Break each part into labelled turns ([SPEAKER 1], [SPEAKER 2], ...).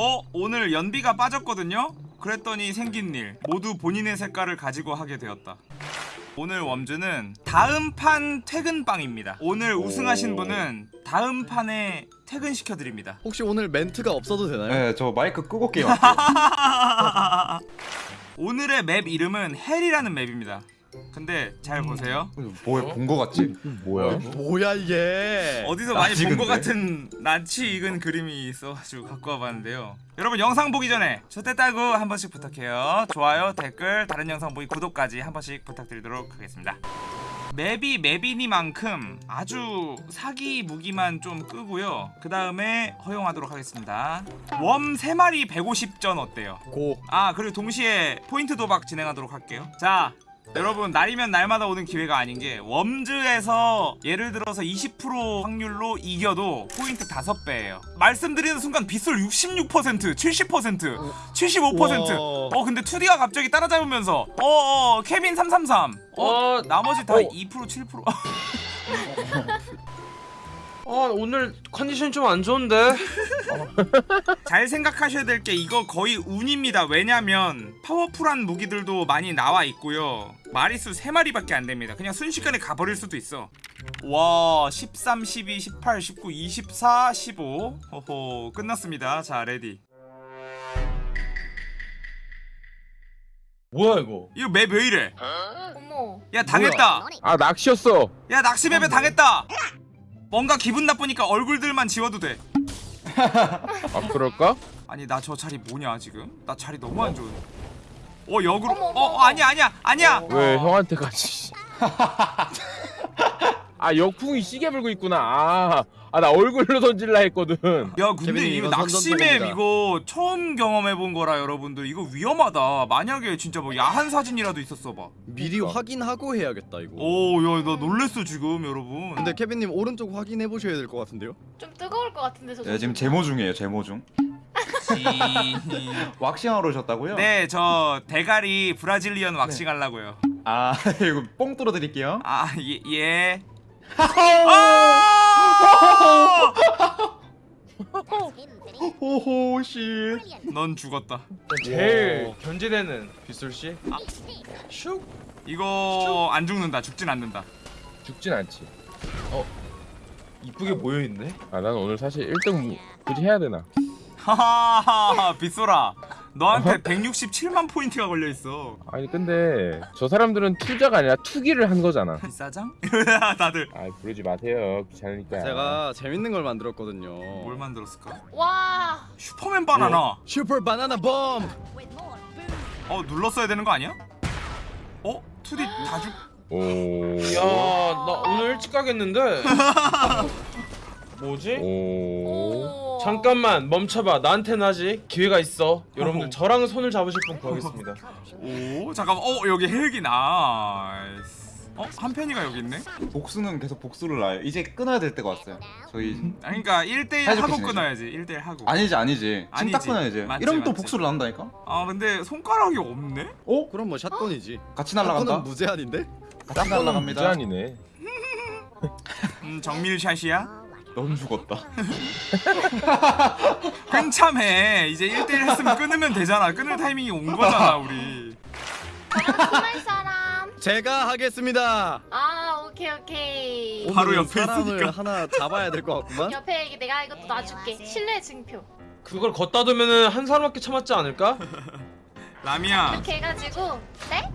[SPEAKER 1] 어 오늘 연비가 빠졌거든요? 그랬더니 생긴 일. 모두 본인의 색깔을 가지고 하게 되었다. 오늘 웜즈는 다음 판 퇴근빵입니다. 오늘 우승하신 분은 다음 판에 퇴근시켜드립니다.
[SPEAKER 2] 혹시 오늘 멘트가 없어도 되나요?
[SPEAKER 3] 네, 저 마이크 끄고 게임.
[SPEAKER 1] 오늘의 맵 이름은 Hell이라는 맵입니다 근데 잘 보세요
[SPEAKER 3] 뭐야 본 거 같지?
[SPEAKER 4] 뭐야?
[SPEAKER 2] 뭐야 이게?
[SPEAKER 1] 어디서 많이 본것
[SPEAKER 3] 낯익은데?
[SPEAKER 1] 같은 낯이 익은 그림이 있어가지고 갖고 와봤는데요 여러분 영상 보기 전에 저때 따고 한 번씩 부탁해요 좋아요 댓글 다른 영상 보기 구독까지 한 번씩 부탁드리도록 하겠습니다 맵이 맵이니만큼 아주 사기 무기만 좀 끄고요 그 다음에 허용하도록 하겠습니다 worm 3마리 150전 어때요?
[SPEAKER 2] go.
[SPEAKER 1] 아 그리고 동시에 포인트 도박 진행하도록 할게요 자 여러분 날이면 날마다 오는 기회가 아닌 게 웜즈에서 예를 들어서 20% 확률로 이겨도 포인트 5배예요. 말씀드리는 순간 빗솔 66% 70% 75%
[SPEAKER 2] 우와.
[SPEAKER 1] 어 근데 2D가 갑자기 따라잡으면서 어어 케빈 333 어,
[SPEAKER 4] 어,
[SPEAKER 1] 나머지 다
[SPEAKER 4] 어.
[SPEAKER 1] 2% 7%
[SPEAKER 4] 아 오늘 컨디션 좀 안 좋은데.
[SPEAKER 1] 잘 생각하셔야 될 게 이거 거의 운입니다. 왜냐면 파워풀한 무기들도 많이 나와 있고요. 마리수 3마리밖에 안 됩니다. 그냥 순식간에 가버릴 수도 있어. 와, 13, 12, 18, 19, 24, 15. 호호, 끝났습니다. 자, ready.
[SPEAKER 4] 뭐야 이거?
[SPEAKER 1] 이거 맵 왜 이래?
[SPEAKER 5] 어머.
[SPEAKER 1] 야, 당했다.
[SPEAKER 4] 아 낚시였어.
[SPEAKER 1] 야, 낚시 맵에 당했다. 뭔가 기분 나쁘니까 얼굴들만 지워도 돼.
[SPEAKER 4] 아 그럴까?
[SPEAKER 1] 아니, 나 저 자리 뭐냐, 지금? 나 자리 너무 안 좋은. 어, 역으로.
[SPEAKER 5] 어머, 어머,
[SPEAKER 1] 어, 어, 아니야, 아니야, 아니야.
[SPEAKER 4] 왜 형한테 같이? 아 역풍이 시계 불고 있구나. 아, 아 나 얼굴로 던질라 했거든.
[SPEAKER 1] 야 근데 이거 낚시맵. 이거 처음 경험해본 거라 여러분들 이거 위험하다 만약에 진짜 뭐 야한 사진이라도 있었어 봐
[SPEAKER 2] 미리 확인하고 해야겠다 이거.
[SPEAKER 1] 오야 나 놀랬어 지금 여러분
[SPEAKER 2] 근데 케빈님 오른쪽 확인해 보셔야 될 것 같은데요?
[SPEAKER 5] 좀 뜨거울 것 같은데 저.
[SPEAKER 3] 네, 지금 제모 중이에요. 제모 중. 왁싱하러 오셨다고요?
[SPEAKER 1] 네 저 대가리 브라질리언 왁싱 하려고요
[SPEAKER 3] 아 이거 뽕 뚫어 드릴게요.
[SPEAKER 1] 아 예 예.
[SPEAKER 3] 호호 씨.
[SPEAKER 1] 넌 죽었다
[SPEAKER 4] 제일 견제되는 빗솔 씨. 슉.
[SPEAKER 1] 이거 안 죽는다 죽진 않는다
[SPEAKER 4] 죽진 않지. 어. 이쁘게 모여 있네. 아난 오늘 사실 1등 굳이 해야 되나?
[SPEAKER 1] 하하하 빗소라 너한테 167만 포인트가 걸려있어
[SPEAKER 4] 아니 근데 저 사람들은 투자가 아니라 투기를 한 거잖아.
[SPEAKER 1] 빗사장? 다들
[SPEAKER 4] 아 부르지 마세요. 귀찮으니까.
[SPEAKER 2] 제가 재밌는 걸 만들었거든요.
[SPEAKER 1] 뭘 만들었을까?
[SPEAKER 5] 와.
[SPEAKER 1] 슈퍼맨 바나나
[SPEAKER 2] 슈퍼 바나나 bomb.
[SPEAKER 1] 어 눌렀어야 되는 거 아니야? 어? 2D 다 죽...
[SPEAKER 4] 오.
[SPEAKER 6] 야, 나 오늘 일찍 가겠는데. 뭐지?
[SPEAKER 4] 오.
[SPEAKER 5] 오.
[SPEAKER 6] 잠깐만 멈춰봐. 나한테는 아직 기회가 있어. 여러분들 저랑 손을 잡으실 분 구하겠습니다.
[SPEAKER 1] 오 잠깐만 어 여기 헬기 nice 어? 한편이가 여기 있네?
[SPEAKER 3] 복수는 계속 복수를 낳아요. 이제 끊어야 될 때가 왔어요. 저희
[SPEAKER 1] 아니 그니까 1대1
[SPEAKER 3] 사이좋게
[SPEAKER 1] 하고
[SPEAKER 3] 지내죠.
[SPEAKER 1] 끊어야지 1대1 하고
[SPEAKER 3] 아니지 아니지. 지금 딱
[SPEAKER 1] 아니지.
[SPEAKER 3] 끊어야지.
[SPEAKER 1] 맞지,
[SPEAKER 3] 이러면 또
[SPEAKER 1] 맞지.
[SPEAKER 3] 복수를 낳는다니까.
[SPEAKER 1] 아 근데 손가락이 없네?
[SPEAKER 3] 어?
[SPEAKER 2] 그럼 뭐 shotgun이지.
[SPEAKER 3] 같이
[SPEAKER 2] shotgun은
[SPEAKER 3] 날아간다.
[SPEAKER 2] 무제한인데?
[SPEAKER 3] 같이 날아갑니다.
[SPEAKER 4] 무제한이네.
[SPEAKER 1] 음 정밀샷이야?
[SPEAKER 3] 넌 죽었다.
[SPEAKER 1] 한참해 이제 1대1 했으면 끊으면 되잖아 끊을 타이밍이 온 거잖아 우리
[SPEAKER 5] 사람.
[SPEAKER 2] 제가 하겠습니다.
[SPEAKER 5] 아 오케이 오케이.
[SPEAKER 1] 바로 옆에
[SPEAKER 2] 사람을
[SPEAKER 1] 있으니까.
[SPEAKER 2] 하나 잡아야 될 것 같구만.
[SPEAKER 5] 옆에 내가 이것도 놔줄게. 신뢰 증표.
[SPEAKER 6] 그걸 걷다 두면은 한 사람밖에 참았지 않을까?
[SPEAKER 1] 라미야
[SPEAKER 5] 이렇게 해가지고. 네?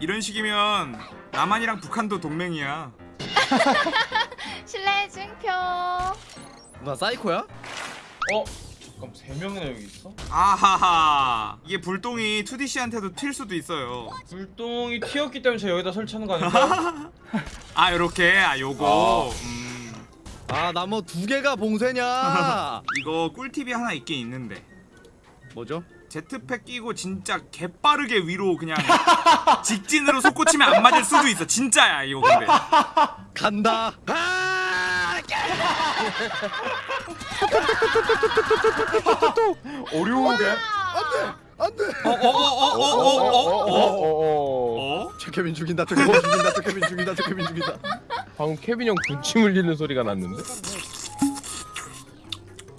[SPEAKER 1] 이런 식이면 남한이랑 북한도 동맹이야
[SPEAKER 5] 신뢰 증표.
[SPEAKER 2] 나 사이코야?
[SPEAKER 6] 어? 잠깐 세 명이나 여기 있어?
[SPEAKER 1] 아하하 이게 불똥이 2DC한테도 튈 수도 있어요
[SPEAKER 6] 불똥이 튀었기 때문에 제가 여기다 설치하는 거 아닐까?
[SPEAKER 1] 아 요렇게 아 요거
[SPEAKER 2] 음아나뭐두 개가 봉쇄냐?
[SPEAKER 1] 이거 꿀팁이 하나 있긴 있는데
[SPEAKER 2] 뭐죠?
[SPEAKER 1] jetpack 끼고 진짜 개빠르게 위로 그냥 직진으로 솟구치면 안 맞을 수도 있어 진짜야 이거 근데
[SPEAKER 2] 간다. 아!
[SPEAKER 3] 어려운데?
[SPEAKER 2] 안돼.
[SPEAKER 1] 어어어어어어어
[SPEAKER 4] 어어어어.
[SPEAKER 1] 어?
[SPEAKER 2] 저 케빈 죽인다. 저 케빈 죽인다. 저 케빈 죽인다. 저 케빈 죽인다.
[SPEAKER 4] 방금 케빈 형 군침 흘리는 소리가 났는데?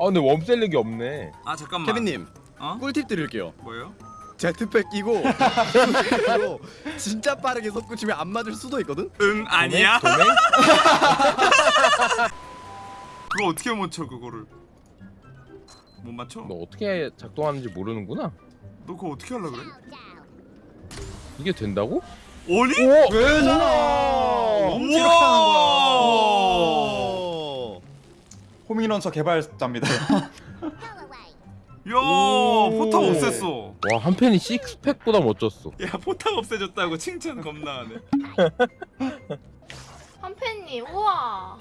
[SPEAKER 4] 아 근데 웜셀렉이 없네.
[SPEAKER 1] 아 잠깐만
[SPEAKER 2] 케빈님
[SPEAKER 1] 어?
[SPEAKER 2] 꿀팁 드릴게요.
[SPEAKER 1] 뭐요?
[SPEAKER 2] 제트팩 끼고 진짜 빠르게 솟구치면 안 맞을 수도 있거든.
[SPEAKER 1] 응 아니야? 그거 어떻게 못 쳐 그거를 못 맞춰?
[SPEAKER 4] 너 어떻게 작동하는지 모르는구나.
[SPEAKER 1] 너 그거 어떻게 하려 그래?
[SPEAKER 4] 이게 된다고?
[SPEAKER 1] 아니?
[SPEAKER 3] 왜잖아. 엄지 이렇게 하는 거야.
[SPEAKER 2] 오.
[SPEAKER 3] 호밍런처 개발자입니다.
[SPEAKER 1] 야 포탑 없앴어
[SPEAKER 4] 와한 팬이 식스팩보다 멋졌어.
[SPEAKER 1] 야 포탑 없애줬다고 칭찬 겁나 하네
[SPEAKER 5] 한팬님 우와.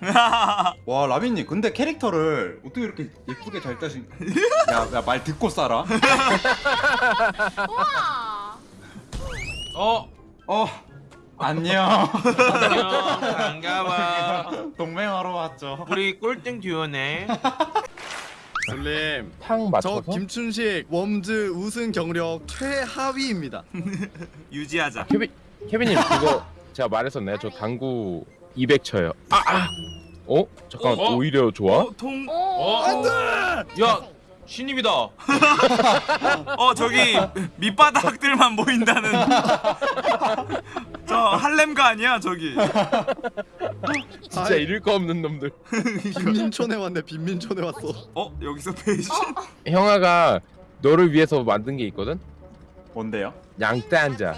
[SPEAKER 3] 와 라빈님 근데 캐릭터를 어떻게 이렇게 예쁘게 잘 따신? 야말 듣고 싸라.
[SPEAKER 5] 우와.
[SPEAKER 6] 어
[SPEAKER 3] 어 안녕.
[SPEAKER 6] 안녕 반가워
[SPEAKER 3] 동맹하러 왔죠.
[SPEAKER 6] 우리 꼴등 듀오네
[SPEAKER 2] 솔님 탕저
[SPEAKER 4] 맞춰서?
[SPEAKER 2] 김춘식 Worms 우승 경력 최하위입니다.
[SPEAKER 1] 유지하자
[SPEAKER 4] 케빈 케빈님 그거 제가 말했었나요? 저 당구 200 쳐요. 아 아. 어? 잠깐
[SPEAKER 6] 어?
[SPEAKER 4] 오히려 좋아?
[SPEAKER 1] 어? 통?
[SPEAKER 5] 오.
[SPEAKER 6] 어? 야 신입이다
[SPEAKER 1] 어 저기 밑바닥들만 보인다는 저 할렘가 아니야 저기
[SPEAKER 4] 진짜
[SPEAKER 2] 아이.
[SPEAKER 4] 잃을 거 없는 놈들.
[SPEAKER 2] 빈민촌에 왔네. 빈민촌에 왔어.
[SPEAKER 1] 어? 여기서 배신?
[SPEAKER 4] 형아가 너를 위해서 만든 게 있거든.
[SPEAKER 3] 뭔데요?
[SPEAKER 4] 양떼 한자.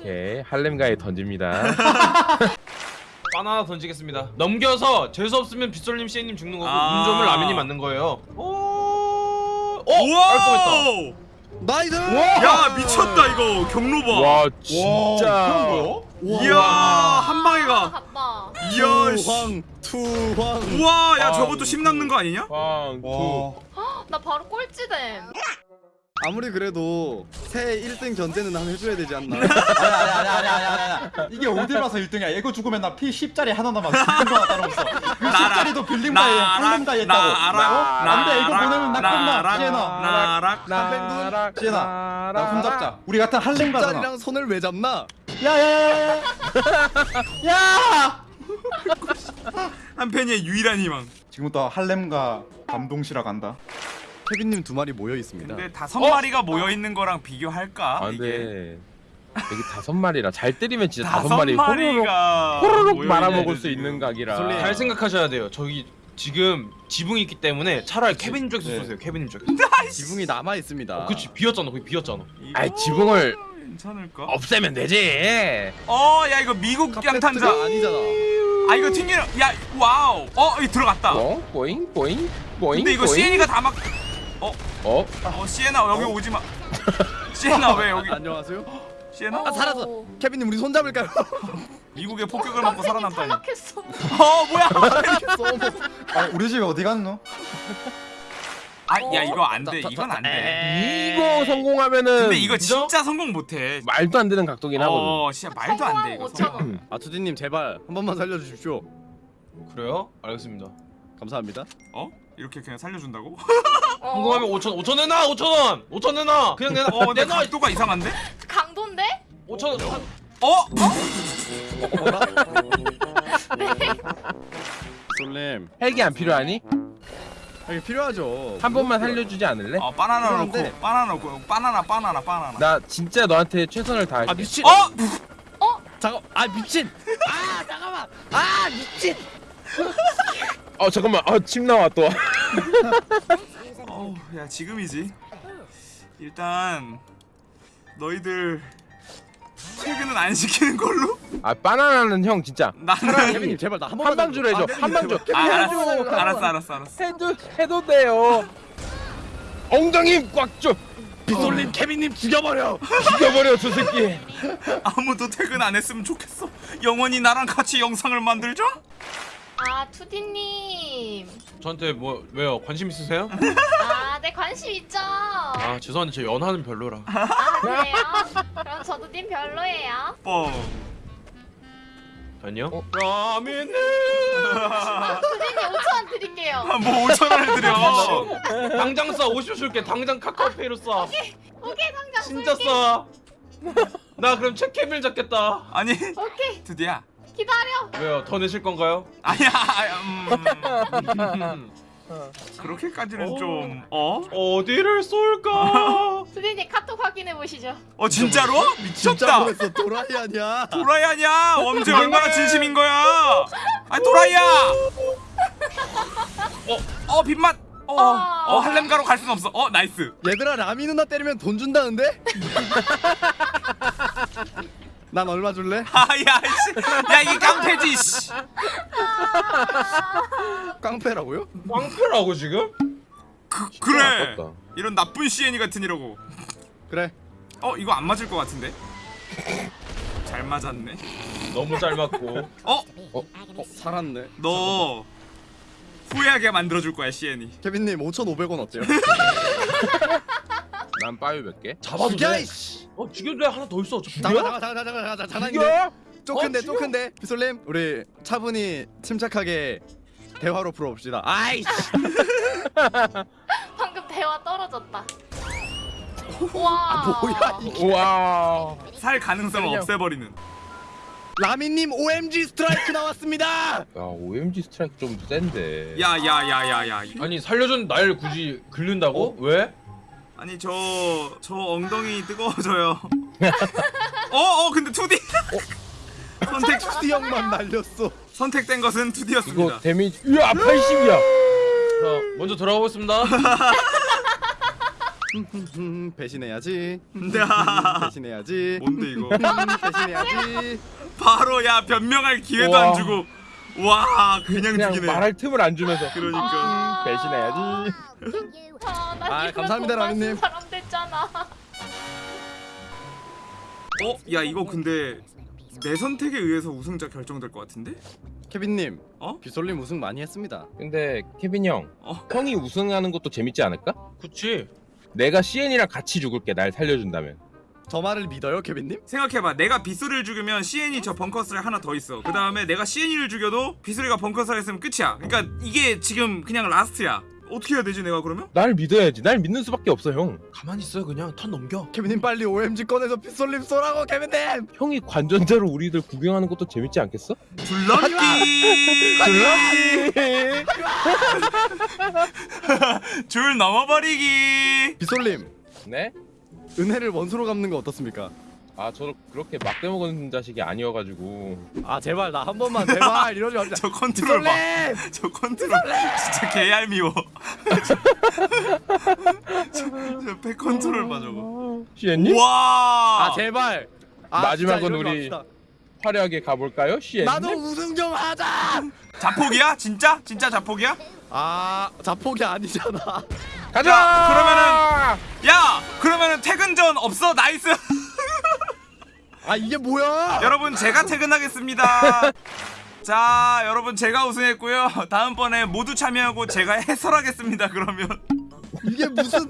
[SPEAKER 4] 오케이 할렘가에 던집니다.
[SPEAKER 6] 바나나 던지겠습니다 넘겨서 재수 없으면 빗솔님 씨님 죽는 거고
[SPEAKER 1] 아.
[SPEAKER 6] 운 좋으면 라면이 맞는 거예요 오 어?
[SPEAKER 1] 우와!
[SPEAKER 6] 깔끔했다
[SPEAKER 2] nice.
[SPEAKER 1] 야 미쳤다 이거 경로
[SPEAKER 4] 봐와
[SPEAKER 3] 와,
[SPEAKER 4] 진짜.
[SPEAKER 1] 이야 한 방에 가
[SPEAKER 5] 갔다.
[SPEAKER 1] 이야 씨
[SPEAKER 2] 투황 투황.
[SPEAKER 1] 우와 야
[SPEAKER 4] 아,
[SPEAKER 1] 저것도 심 남는 거 아니냐?
[SPEAKER 4] 왕 투.
[SPEAKER 3] 와.
[SPEAKER 5] 나 바로 꼴찌됨.
[SPEAKER 2] 아무리 그래도 새 1등 견제는 한 해줘야 되지 않나.
[SPEAKER 3] 아니 아니 아니 아니 아니 아니 이게 어디라서 1등이야? 이거 죽으면 나 피 10짜리 하나 죽은 거나 다름없어. 그
[SPEAKER 1] 나락,
[SPEAKER 3] 10짜리도 빌림가에 할림가에 있다고.
[SPEAKER 1] 나락
[SPEAKER 3] 어? 안돼 이거 보내면 나 끝나. 시에나.
[SPEAKER 1] 나락
[SPEAKER 3] 시에나 나 손잡자. 우리 같은 할림가잖아
[SPEAKER 2] 짤이랑 손을 왜 잡나?
[SPEAKER 3] 야야야야야. 야!
[SPEAKER 1] 한 팬의 유일한 희망.
[SPEAKER 3] 지금부터 할렘과 감동시라 간다
[SPEAKER 2] 케빈님 두 마리 모여 있습니다.
[SPEAKER 1] 근데 다섯 마리가 모여 있는 거랑 비교할까?
[SPEAKER 4] 아
[SPEAKER 1] 이게
[SPEAKER 4] 근데 여기 다섯 마리라 잘 때리면 진짜 다섯
[SPEAKER 1] 다섯
[SPEAKER 4] 마리 호로록
[SPEAKER 1] 마리가
[SPEAKER 4] 호로록 말아먹을 수
[SPEAKER 1] 지금.
[SPEAKER 4] 있는 각이라.
[SPEAKER 6] 잘 생각하셔야 돼요 저기 지금 지붕이 있기 때문에 차라리 케빈님 쪽에서
[SPEAKER 3] 네.
[SPEAKER 6] 쏘세요 케빈님 쪽에서
[SPEAKER 2] 지붕이 남아 있습니다.
[SPEAKER 6] 어, 그치 비었잖아 거기 비었잖아
[SPEAKER 1] 이거
[SPEAKER 4] 아이, 지붕을
[SPEAKER 1] 괜찮을까?
[SPEAKER 4] 없애면 되지.
[SPEAKER 1] 어, 야 이거 미국 양탄자.
[SPEAKER 2] 카페트가 아니잖아.
[SPEAKER 1] 아 이거 튕기는. 야, 와우. 어, 여기 들어갔다.
[SPEAKER 4] 어? 보잉 보잉 보잉.
[SPEAKER 1] 근데 이거. 시엔이가 다 막.
[SPEAKER 4] 어?
[SPEAKER 1] 어, 시엔아 여기 오지 마. 시엔아 왜 여기?
[SPEAKER 2] 안녕하세요.
[SPEAKER 1] 시엔아?
[SPEAKER 2] 아 살았어. 케빈님 우리 손 잡을까요?
[SPEAKER 1] 미국의 폭격을 맞고 살아남다니.
[SPEAKER 5] 탈락했어.
[SPEAKER 1] 어, 뭐야?
[SPEAKER 3] 아 우리 집에 어디 갔노?
[SPEAKER 1] 아, 야 이거 안 돼. 이건 안 돼.
[SPEAKER 4] 이거 성공하면은
[SPEAKER 1] 근데 이거
[SPEAKER 6] 그죠?
[SPEAKER 1] 진짜 성공 못 해.
[SPEAKER 4] 말도 안 되는 각도긴 하거든.
[SPEAKER 1] 어, 진짜 말도 안돼 이거.
[SPEAKER 5] 성공하고 5천 원.
[SPEAKER 2] 아투디님 제발 한 번만 살려주십시오.
[SPEAKER 6] 그래요? 알겠습니다
[SPEAKER 2] 감사합니다.
[SPEAKER 1] 어? 이렇게 그냥 살려준다고?
[SPEAKER 5] 어,
[SPEAKER 6] 성공하면 5천 5천 내놔 5천 원 5천 내놔 그냥 내놔
[SPEAKER 1] 어, 근데
[SPEAKER 6] 내놔
[SPEAKER 1] 각도가 이상한데?
[SPEAKER 5] 강도인데?
[SPEAKER 6] 5천 원
[SPEAKER 1] 어? 어?
[SPEAKER 2] 솔님
[SPEAKER 4] 헬기 안 필요하니?
[SPEAKER 2] 이게 필요하죠.
[SPEAKER 4] 한 번만 살려주지 않을래?
[SPEAKER 1] 어, 바나나 넣고, 바나나 넣고, 바나나, 바나나, 바나나.
[SPEAKER 4] 나 진짜 너한테 최선을 다할게.
[SPEAKER 2] 아 미친.
[SPEAKER 1] 어?
[SPEAKER 2] 잠깐. 아 미친. 아 잠깐만. 아 미친.
[SPEAKER 4] 어 잠깐만. 아 침 나와 또.
[SPEAKER 1] 어, 야 지금이지. 일단 너희들 퇴근은 안 시키는 걸로?
[SPEAKER 4] 아 바나나는 형 진짜
[SPEAKER 1] 나는
[SPEAKER 2] 케빈님 제발 나 한 번만
[SPEAKER 4] 한방 주로 해줘.
[SPEAKER 2] 아,
[SPEAKER 4] 한방 줘.
[SPEAKER 1] 아, 알았어,
[SPEAKER 4] 해줘.
[SPEAKER 1] 알았어, 알았어, 알았어.
[SPEAKER 4] 해도 해도 돼요. 엉덩이 꽉 줘.
[SPEAKER 2] 빗솔님 케빈님 죽여버려.
[SPEAKER 4] 죽여버려 저 새끼.
[SPEAKER 1] 아무도 퇴근 안 했으면 좋겠어. 영원히 나랑 같이 영상을 만들자.
[SPEAKER 5] 아 투디님.
[SPEAKER 6] 저한테 뭐 왜요 관심 있으세요?
[SPEAKER 5] 아, 네 관심 있죠.
[SPEAKER 6] 아 죄송한데 저 연하는 별로라
[SPEAKER 5] 아 그래요? 그럼 저도 님 별로예요.
[SPEAKER 1] 뻥.
[SPEAKER 6] 아니요?
[SPEAKER 4] 어?
[SPEAKER 6] 라면
[SPEAKER 5] 투디님 5천 원 드릴게요.
[SPEAKER 1] 아, 뭐 5천 원을 드려.
[SPEAKER 6] 당장 쏴 50초 줄게 당장 카카오페이로 쏴
[SPEAKER 5] 오케이 당장
[SPEAKER 6] 진짜
[SPEAKER 5] 쏠게.
[SPEAKER 6] 쏴나 그럼 체케빌 잡겠다
[SPEAKER 1] 아니
[SPEAKER 5] 오케이.
[SPEAKER 1] 드디어
[SPEAKER 5] 기다려.
[SPEAKER 6] 왜요? 더 내실 건가요?
[SPEAKER 1] 아니야 음, 그렇게까지는
[SPEAKER 6] 어.
[SPEAKER 1] 좀 어?
[SPEAKER 6] 어디를 쏠까?
[SPEAKER 5] 수디님 카톡 확인해 보시죠.
[SPEAKER 1] 어 진짜로?
[SPEAKER 2] 진짜
[SPEAKER 1] 미쳤다
[SPEAKER 2] 보냈어 도라이 아니야
[SPEAKER 1] 도라이 아니야 엄지 얼마나 진심인 거야 아 도라이야 어어 빗맛 어, 어 할렘가로 갈 순 없어 어 nice
[SPEAKER 2] 얘들아 라미 누나 때리면 돈 준다는데? 난 얼마 줄래?
[SPEAKER 1] 아야 야 이게 깡패지 씨.
[SPEAKER 2] 깡패라고요?
[SPEAKER 6] 꽝패라고 지금?
[SPEAKER 1] 그, 그래
[SPEAKER 4] 아깝다.
[SPEAKER 1] 이런 나쁜 시애니 같은 이라고
[SPEAKER 2] 그래
[SPEAKER 1] 어 이거 안 맞을 것 같은데 잘 맞았네
[SPEAKER 6] 너무 잘 맞고.
[SPEAKER 1] 어?
[SPEAKER 2] 어 살았네
[SPEAKER 1] 너 후회하게 만들어줄 거야 시애니
[SPEAKER 2] 케빈님 5,500원 어때요?
[SPEAKER 4] 난 빠유 몇 개?
[SPEAKER 6] 잡아도
[SPEAKER 2] 죽여
[SPEAKER 6] 돼.
[SPEAKER 2] 이씨
[SPEAKER 6] 어 죽여도 돼. 하나 더 있어. 죽여?
[SPEAKER 2] 잠깐 잠깐 잠깐 잠깐 잠깐 장난인데
[SPEAKER 6] 죽여?
[SPEAKER 2] 쪼큰데
[SPEAKER 6] 어, 죽여?
[SPEAKER 2] 쪼큰데 비솔님 우리 차분히 침착하게 대화로 풀어봅시다 아이씨
[SPEAKER 5] 방금 대화 떨어졌다. 와.
[SPEAKER 2] 뭐야 이게
[SPEAKER 4] 우와.
[SPEAKER 1] 살 가능성을
[SPEAKER 4] 그냥-
[SPEAKER 1] 없애버리는
[SPEAKER 2] 라미님 OMG 스트라이크 나왔습니다
[SPEAKER 4] 야 OMG 스트라이크 좀 센데.
[SPEAKER 1] 야야야야야
[SPEAKER 6] 아니 살려준 날 굳이 긁는다고? 왜?
[SPEAKER 1] 아니 저 저 엉덩이 뜨거워져요 어어 근데 2D 선택
[SPEAKER 2] 투디 형만 날렸어
[SPEAKER 1] 선택된 것은 2D였습니다
[SPEAKER 4] 이거 데미지. 으아 80이야.
[SPEAKER 6] 자 먼저 들어가 보겠습니다.
[SPEAKER 2] 음, 배신해야지
[SPEAKER 1] 근데
[SPEAKER 2] 배신해야지
[SPEAKER 1] 뭔데 이거
[SPEAKER 2] 음, 배신해야지
[SPEAKER 1] 바로 야 변명할 기회도
[SPEAKER 4] 우와.
[SPEAKER 1] 안 주고 와 그냥,
[SPEAKER 4] 그냥
[SPEAKER 1] 죽이네
[SPEAKER 4] 말할 틈을 안 주면서.
[SPEAKER 1] 그러니까
[SPEAKER 5] 아.
[SPEAKER 4] 배신해야지.
[SPEAKER 5] 아, 나
[SPEAKER 2] 아, 감사합니다, 라미님.
[SPEAKER 5] 사람 됐잖아.
[SPEAKER 1] 어? 야 이거 근데 내 선택에 의해서 우승자 결정될 것 같은데?
[SPEAKER 2] 케빈님
[SPEAKER 1] 어?
[SPEAKER 2] 비솔님 우승 많이 했습니다
[SPEAKER 4] 근데 케빈 형,
[SPEAKER 1] 어?
[SPEAKER 4] 형이 우승하는 것도 재밌지 않을까?
[SPEAKER 6] 그치?
[SPEAKER 4] 내가 CN이랑 같이 죽을게. 날 살려준다면.
[SPEAKER 2] 저 말을 믿어요 케빈님?
[SPEAKER 1] 생각해봐 내가 빗소리를 죽이면 CN이 저 벙커스를 하나 더 있어 그 다음에 내가 CN이를 죽여도 빗소리가 벙커스를 했으면 끝이야 그러니까 이게 지금 그냥 last야 어떻게 해야 되지 내가 그러면?
[SPEAKER 4] 날 믿어야지. 날 믿는 수밖에 없어 형.
[SPEAKER 6] 가만히 있어 그냥 턴 넘겨.
[SPEAKER 2] 케빈님 빨리 OMG 꺼내서 비솔님 쏘라고 케빈님
[SPEAKER 4] 형이 관전자로 우리들 구경하는 것도 재밌지 않겠어?
[SPEAKER 1] 줄넘기
[SPEAKER 4] 줄넘기.
[SPEAKER 1] 줄 넘어버리기
[SPEAKER 2] 비솔님
[SPEAKER 4] 네?
[SPEAKER 2] 은혜를 원수로 갚는 거 어떻습니까?
[SPEAKER 4] 아 저도 그렇게 막돼먹은 자식이 아니어가지고
[SPEAKER 2] 아 제발 나 한 번만 제발 이러지 말자
[SPEAKER 1] 저 컨트롤 봐저 컨트롤 진짜 개얄미워 저배 컨트롤 봐 저거
[SPEAKER 4] CN님?
[SPEAKER 2] 와아 제발 아,
[SPEAKER 4] 마지막은 우리. 화려하게 가볼까요? CN님?
[SPEAKER 2] 나도 우승 좀 하자
[SPEAKER 1] 자폭이야? 진짜? 진짜 자폭이야?
[SPEAKER 2] 아 자폭이 아니잖아
[SPEAKER 4] 가자!
[SPEAKER 1] 야, 그러면은- 야 그러면은 퇴근 전 없어? 나이스!
[SPEAKER 2] 아 이게 뭐야?
[SPEAKER 1] 여러분 제가 퇴근하겠습니다. 자 여러분 제가 우승했고요. 다음번에 모두 참여하고 제가 해설하겠습니다 그러면.
[SPEAKER 2] 이게 무슨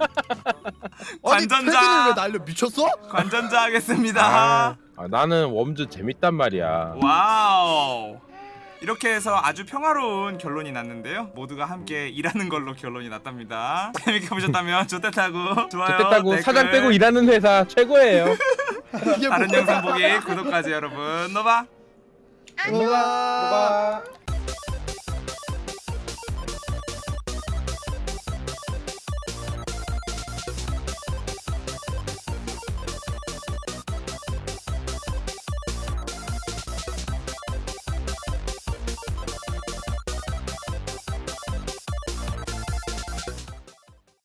[SPEAKER 1] 관전자.
[SPEAKER 2] 왜 날려? 미쳤어?
[SPEAKER 1] 관전자 하겠습니다.
[SPEAKER 4] 아, 아, 나는 Worms 재밌단 말이야.
[SPEAKER 1] 와우 이렇게 해서 아주 평화로운 결론이 났는데요. 모두가 함께 일하는 걸로 결론이 났답니다. 재밌게 보셨다면 좋댔다고 좋아요
[SPEAKER 4] 좋겠다고
[SPEAKER 1] 댓글,
[SPEAKER 4] 사장 빼고 일하는 회사 최고예요.
[SPEAKER 1] 다른 영상 보기 구독까지 여러분. 노바.
[SPEAKER 2] 뭐야